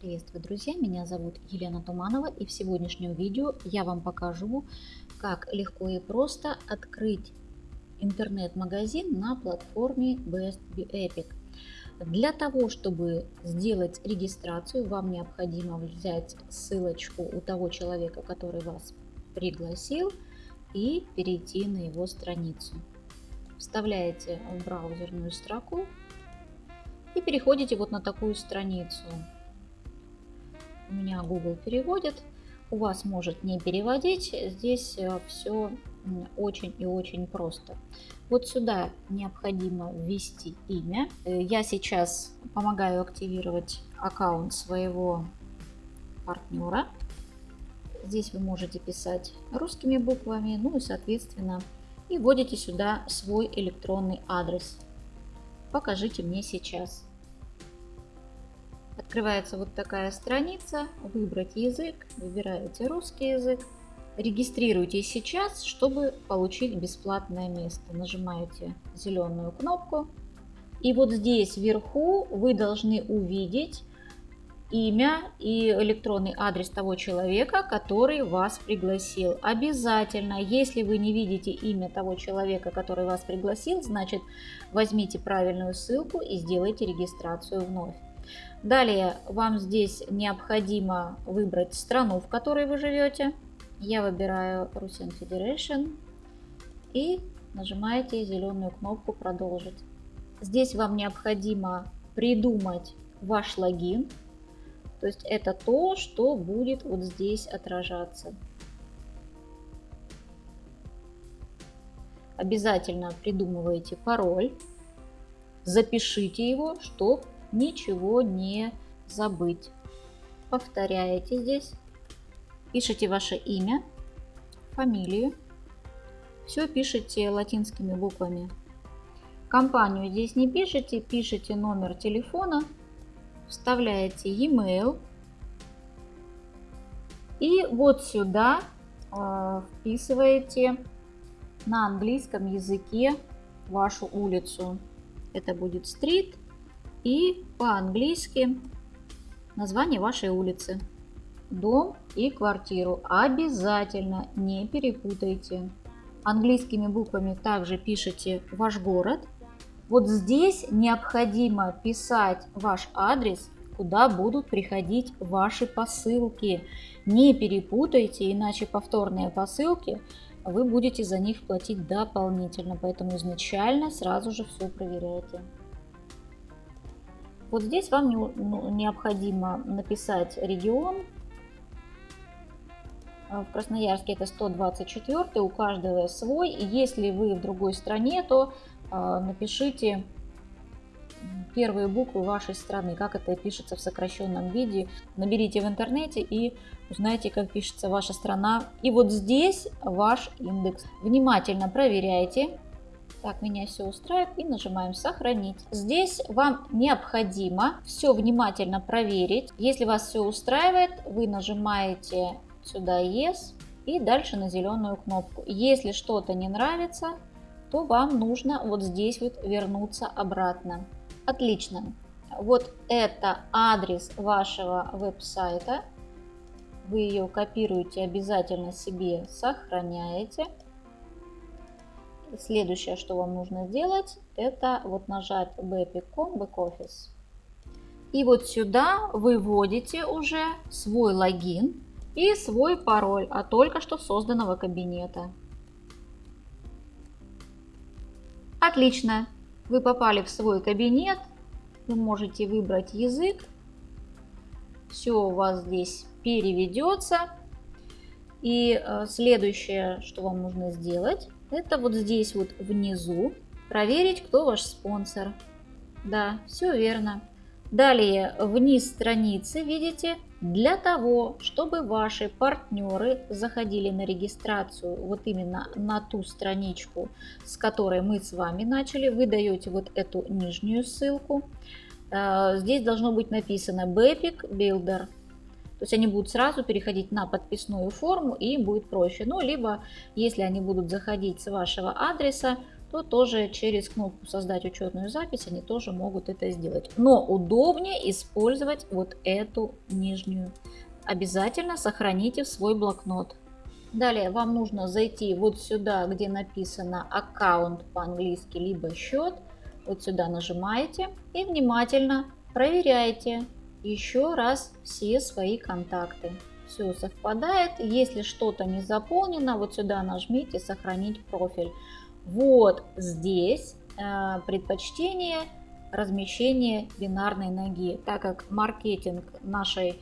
Приветствую, друзья! Меня зовут Елена Туманова и в сегодняшнем видео я вам покажу, как легко и просто открыть интернет-магазин на платформе Best Be Epic. Для того, чтобы сделать регистрацию, вам необходимо взять ссылочку у того человека, который вас пригласил, и перейти на его страницу. Вставляете в браузерную строку и переходите вот на такую страницу. У меня Google переводит, у вас может не переводить. Здесь э, все очень и очень просто. Вот сюда необходимо ввести имя. Э, я сейчас помогаю активировать аккаунт своего партнера. Здесь вы можете писать русскими буквами, ну и соответственно и вводите сюда свой электронный адрес. Покажите мне сейчас. Открывается вот такая страница, выбрать язык, выбираете русский язык, регистрируйтесь сейчас, чтобы получить бесплатное место. Нажимаете зеленую кнопку. И вот здесь вверху вы должны увидеть имя и электронный адрес того человека, который вас пригласил. Обязательно, если вы не видите имя того человека, который вас пригласил, значит возьмите правильную ссылку и сделайте регистрацию вновь. Далее вам здесь необходимо выбрать страну, в которой вы живете. Я выбираю Russian Federation и нажимаете зеленую кнопку «Продолжить». Здесь вам необходимо придумать ваш логин. То есть это то, что будет вот здесь отражаться. Обязательно придумывайте пароль, запишите его, чтобы ничего не забыть. Повторяете здесь, пишите ваше имя, фамилию, все пишите латинскими буквами. Компанию здесь не пишите, пишите номер телефона, вставляете e-mail и вот сюда э, вписываете на английском языке вашу улицу. Это будет стрит, и по-английски название вашей улицы. Дом и квартиру обязательно не перепутайте. Английскими буквами также пишите ваш город. Вот здесь необходимо писать ваш адрес, куда будут приходить ваши посылки. Не перепутайте, иначе повторные посылки вы будете за них платить дополнительно. Поэтому изначально сразу же все проверяйте. Вот здесь вам ну, необходимо написать регион. А, в Красноярске это 124, у каждого свой. Если вы в другой стране, то а, напишите первые буквы вашей страны, как это пишется в сокращенном виде. Наберите в интернете и узнайте, как пишется ваша страна. И вот здесь ваш индекс. Внимательно проверяйте, так, меня все устраивает и нажимаем сохранить. Здесь вам необходимо все внимательно проверить. Если вас все устраивает, вы нажимаете сюда Yes и дальше на зеленую кнопку. Если что-то не нравится, то вам нужно вот здесь вот вернуться обратно. Отлично. Вот это адрес вашего веб-сайта. Вы ее копируете обязательно себе, сохраняете. Следующее, что вам нужно сделать, это вот нажать bpcom backoffice. И вот сюда вы вводите уже свой логин и свой пароль от только что созданного кабинета. Отлично! Вы попали в свой кабинет. Вы можете выбрать язык. Все у вас здесь переведется. И э, следующее, что вам нужно сделать, это вот здесь вот внизу проверить, кто ваш спонсор. Да, все верно. Далее вниз страницы, видите, для того, чтобы ваши партнеры заходили на регистрацию вот именно на ту страничку, с которой мы с вами начали, вы даете вот эту нижнюю ссылку. Э, здесь должно быть написано Bepic Builder. То есть они будут сразу переходить на подписную форму и будет проще. Ну, либо если они будут заходить с вашего адреса, то тоже через кнопку «Создать учетную запись» они тоже могут это сделать. Но удобнее использовать вот эту нижнюю. Обязательно сохраните в свой блокнот. Далее вам нужно зайти вот сюда, где написано аккаунт по-английски, либо счет. Вот сюда нажимаете и внимательно проверяйте еще раз все свои контакты. Все совпадает. Если что-то не заполнено, вот сюда нажмите «Сохранить профиль». Вот здесь э, предпочтение размещения бинарной ноги. Так как маркетинг нашей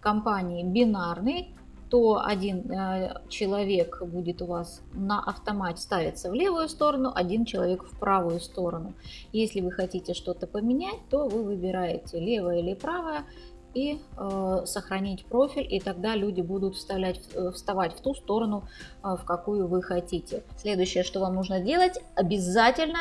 компании бинарный, то один э, человек будет у вас на автомате ставиться в левую сторону, один человек в правую сторону. Если вы хотите что-то поменять, то вы выбираете левое или правое и э, сохранить профиль, и тогда люди будут вставлять, э, вставать в ту сторону, э, в какую вы хотите. Следующее, что вам нужно делать, обязательно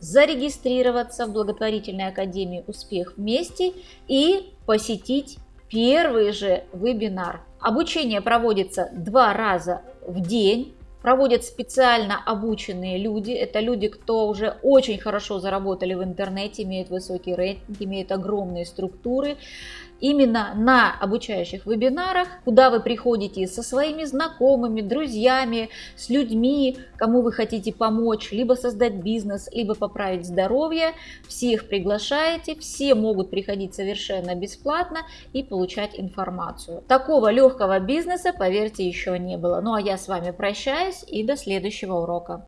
зарегистрироваться в благотворительной академии «Успех вместе» и посетить первый же вебинар. Обучение проводится два раза в день. Проводят специально обученные люди. Это люди, кто уже очень хорошо заработали в интернете, имеют высокий рейтинг, имеют огромные структуры именно на обучающих вебинарах, куда вы приходите со своими знакомыми, друзьями, с людьми, кому вы хотите помочь, либо создать бизнес, либо поправить здоровье. Всех приглашаете, все могут приходить совершенно бесплатно и получать информацию. Такого легкого бизнеса, поверьте, еще не было. Ну а я с вами прощаюсь и до следующего урока.